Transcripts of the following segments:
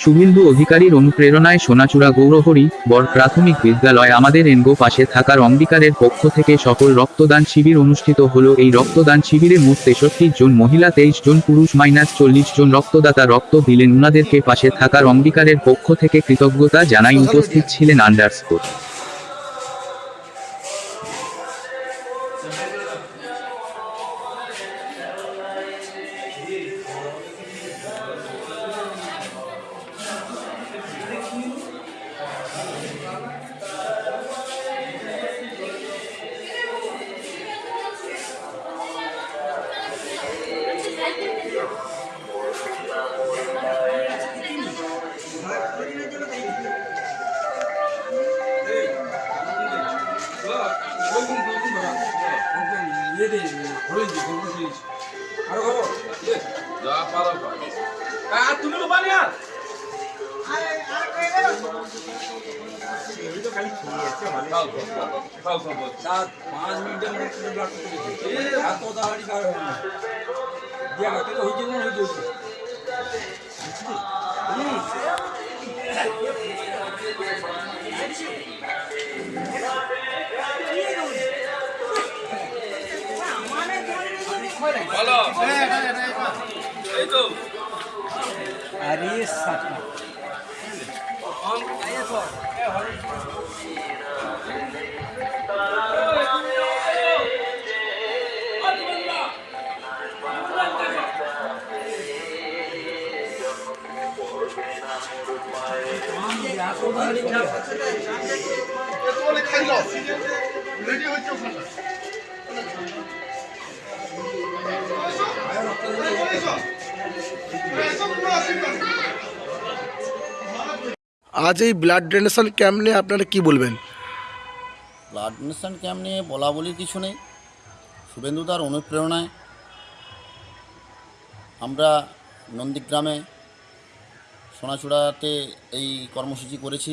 শুভেন্দু অধিকারীর অনুপ্রেরণায় সোনাচূড়া গৌরহরি, বর প্রাথমিক বিদ্যালয় আমাদের এনগো পাশে থাকার অম্বিকারের পক্ষ থেকে সকল রক্তদান শিবির অনুষ্ঠিত হল। এই রক্তদান শিবিরে মোট তেষট্টি জন মহিলা, তেইশ জন পুরুষ মাইনাস চল্লিশ জন রক্তদাতা রক্ত দিলেন। উনাদেরকে পাশে থাকার অঙ্গীকারের পক্ষ থেকে কৃতজ্ঞতা জানাই। উপস্থিত ছিলেন আন্ডারস্কোর। তুমি লোবা নিয়া সাত পাঁচ মিনিটের মধ্যে ব্লাড করতে এত তাড়াতাড়ি কার হবে? না দিয়া কাকে তো হইছে না হইছে বলো এই তো আরে সাটা আজ এই ব্লাড ডোনেশন ক্যাম্প নিয়ে আপনারা কি বলবেন? ব্লাড ডোনেশন ক্যাম্প নিয়ে বলা বলির কিছু নেই। শুভেন্দুদার অনুপ্রেরণায় আমরা নন্দীগ্রামে সোনাচূড়াতে এই কর্মসূচি করেছি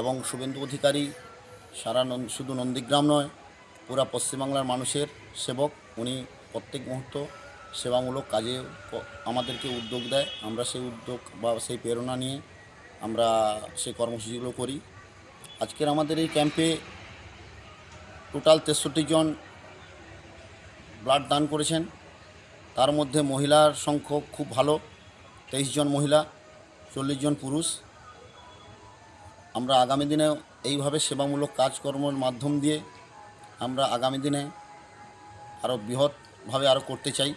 এবং শুভেন্দু অধিকারী সারা শুধু নন্দীগ্রাম নয়, পুরা পশ্চিমবাংলার মানুষের সেবক। উনি প্রত্যেক মুহূর্ত সেবামূলক কাজে আমাদেরকে উদ্যোগ দেয়। আমরা সেই উদ্যোগ বা সেই প্রেরণা নিয়ে আমরা সেই কর্মসূচিগুলো করি। আজকের আমাদের এই ক্যাম্পে টোটাল তেষট্টি জন ব্লাড দান করেছেন। তার মধ্যে মহিলার সংখ্যক খুব ভালো, তেইশ জন মহিলা, চল্লিশ জন পুরুষ। আমরা আগামী দিনে এইভাবে সেবামূলক কাজকর্মের মাধ্যম দিয়ে আমরা আগামী দিনে আরও বৃহৎভাবে আরও করতে চাই।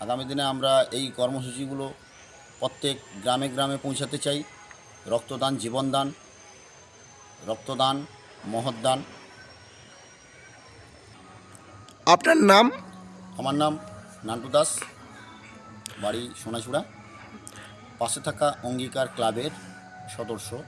আগামী দিনে আমরা এই কর্মসূচিগুলো প্রত্যেক গ্রামে গ্রামে পৌঁছাতে চাই। রক্তদান জীবনদান রক্তদান মহৎদান। আপনার নাম? আমার নাম নান্টু দাস। বাড়ি সোনাচূড়া পাশে থাকা অঙ্গীকার ক্লাবের সদস্য।